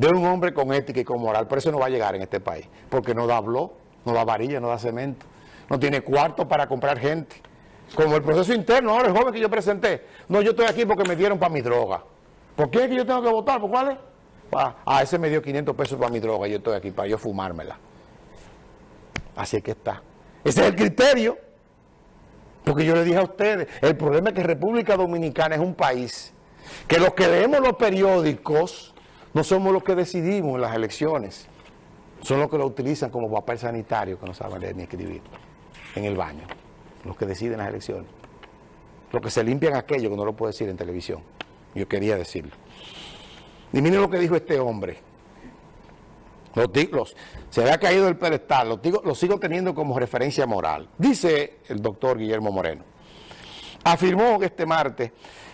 de un hombre con ética y con moral, pero eso no va a llegar en este país, porque no da blog, no da varilla, no da cemento, no tiene cuarto para comprar gente. Como el proceso interno, ahora el joven que yo presenté, no, yo estoy aquí porque me dieron para mi droga. ¿Por qué es que yo tengo que votar? ¿Por cuál es? Ah, ese me dio 500 pesos para mi droga, yo estoy aquí para yo fumármela. Así es que está. Ese es el criterio. Porque yo le dije a ustedes, el problema es que República Dominicana es un país que los que leemos los periódicos no somos los que decidimos en las elecciones. Son los que lo utilizan como papel sanitario que no saben leer ni escribir en el baño. Los que deciden las elecciones. Los que se limpian aquello que no lo puedo decir en televisión. Yo quería decirlo. Y miren lo que dijo este hombre. Los, se había caído el pedestal, los, los sigo teniendo como referencia moral. Dice el doctor Guillermo Moreno. Afirmó este martes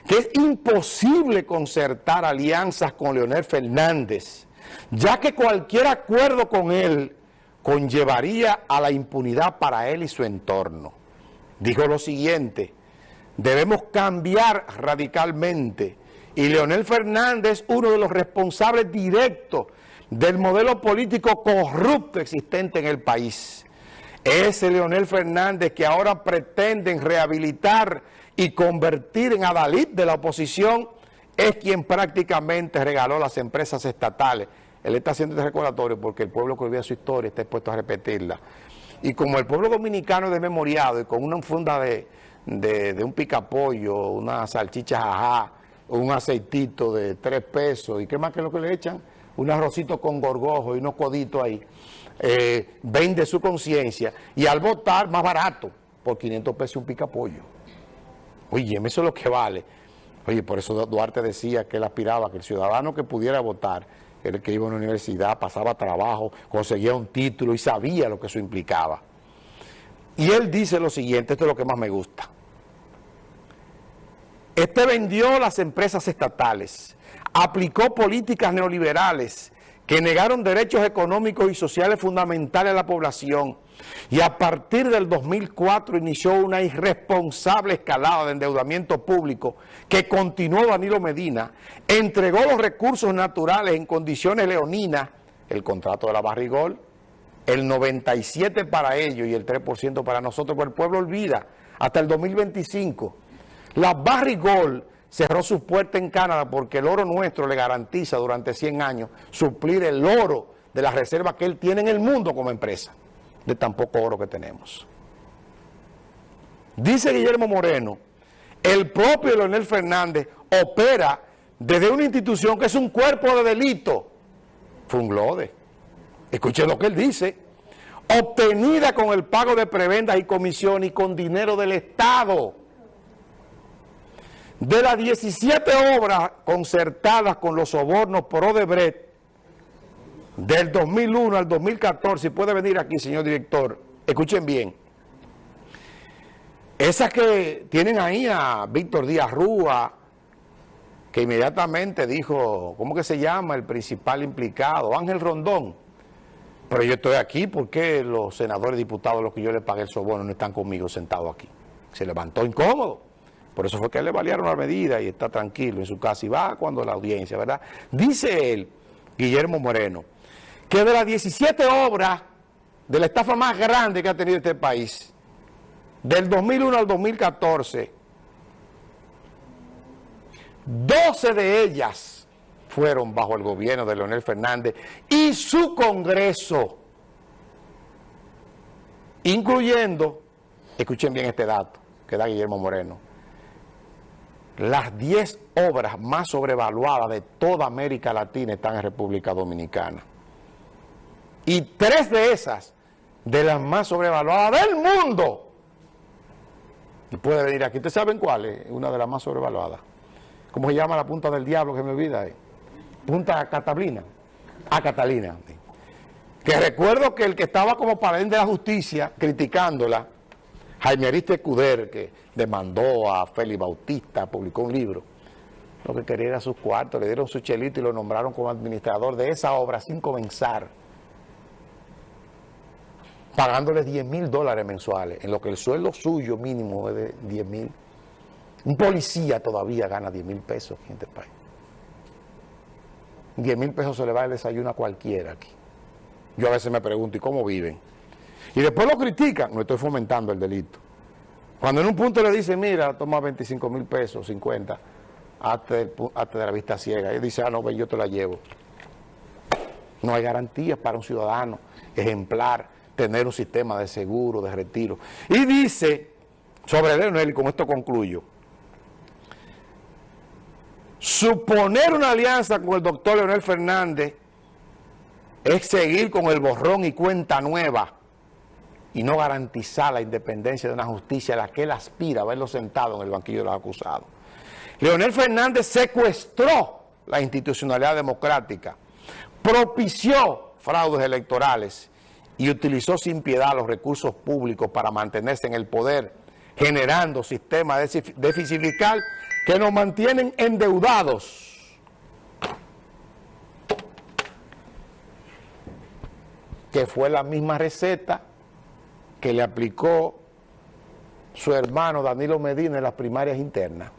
que es imposible concertar alianzas con Leonel Fernández, ya que cualquier acuerdo con él conllevaría a la impunidad para él y su entorno. Dijo lo siguiente, debemos cambiar radicalmente y Leonel Fernández, uno de los responsables directos del modelo político corrupto existente en el país. Ese Leonel Fernández que ahora pretenden rehabilitar y convertir en adalid de la oposición es quien prácticamente regaló las empresas estatales. Él está haciendo este recordatorio porque el pueblo que olvida su historia está expuesto a repetirla. Y como el pueblo dominicano es desmemoriado y con una funda de, de, un picapollo, una salchicha jajá, un aceitito de tres pesos, ¿y qué más que lo que le echan? Un arrocito con gorgojo y unos coditos ahí. Eh, vende su conciencia y al votar más barato, por 500 pesos un picapollo. Oye, eso es lo que vale. Oye, por eso Duarte decía que él aspiraba que el ciudadano que pudiera votar el que iba a una universidad, pasaba trabajo, conseguía un título y sabía lo que eso implicaba. Y él dice lo siguiente, esto es lo que más me gusta. Este vendió las empresas estatales, aplicó políticas neoliberales que negaron derechos económicos y sociales fundamentales a la población. Y a partir del 2004 inició una irresponsable escalada de endeudamiento público que continuó Danilo Medina, entregó los recursos naturales en condiciones leoninas, el contrato de la Barrigol, el 97% para ellos y el 3% para nosotros, pero el pueblo olvida, hasta el 2025 la Barrigol cerró sus puertas en Canadá porque el oro nuestro le garantiza durante 100 años suplir el oro de las reservas que él tiene en el mundo como empresa, de tan poco oro que tenemos. Dice Guillermo Moreno, el propio Leonel Fernández opera desde una institución que es un cuerpo de delito, Funglode. Escuchen lo que él dice, obtenida con el pago de prebendas y comisión y con dinero del Estado. De las 17 obras concertadas con los sobornos por Odebrecht, del 2001 al 2014, puede venir aquí, señor director, escuchen bien, esas que tienen ahí a Víctor Díaz Rúa, que inmediatamente dijo, ¿cómo que se llama el principal implicado? Ángel Rondón. Pero yo estoy aquí porque los senadores diputados, los que yo le pagué el soborno, no están conmigo sentados aquí. Se levantó incómodo. Por eso fue que le valieron la medida y está tranquilo en su casa y va cuando la audiencia, ¿verdad? Dice él, Guillermo Moreno, que de las 17 obras de la estafa más grande que ha tenido este país, del 2001 al 2014, 12 de ellas fueron bajo el gobierno de Leonel Fernández y su Congreso, incluyendo, escuchen bien este dato que da Guillermo Moreno, las 10 obras más sobrevaluadas de toda América Latina están en República Dominicana. Y tres de esas, de las más sobrevaluadas del mundo, y puede venir aquí. ¿Ustedes saben cuál es? Una de las más sobrevaluadas. ¿Cómo se llama la punta del diablo que me olvida ahí? Punta Catalina. A ah, Catalina. Que recuerdo que el que estaba como paladín de la justicia criticándola, Jaime Ariste Cuder, que demandó a Félix Bautista, publicó un libro. Lo que quería era sus cuartos, le dieron su chelito y lo nombraron como administrador de esa obra sin comenzar. Pagándoles 10 mil dólares mensuales, en lo que el sueldo suyo mínimo es de 10 mil. Un policía todavía gana 10 mil pesos en este país. 10 mil pesos se le va el desayuno a cualquiera aquí. Yo a veces me pregunto, ¿y cómo viven? Y después lo critican, no estoy fomentando el delito. Cuando en un punto le dicen, mira, toma 25 mil pesos, 50, hasta de la vista ciega. Y dice, ah, no, pues yo te la llevo. No hay garantías para un ciudadano ejemplar tener un sistema de seguro, de retiro. Y dice, sobre Leonel, y con esto concluyo, suponer una alianza con el doctor Leonel Fernández es seguir con el borrón y cuenta nueva y no garantizar la independencia de una justicia a la que él aspira a verlo sentado en el banquillo de los acusados. Leonel Fernández secuestró la institucionalidad democrática, propició fraudes electorales y utilizó sin piedad los recursos públicos para mantenerse en el poder, generando sistemas de déficit fiscal que nos mantienen endeudados. Que fue la misma receta que le aplicó su hermano Danilo Medina en las primarias internas.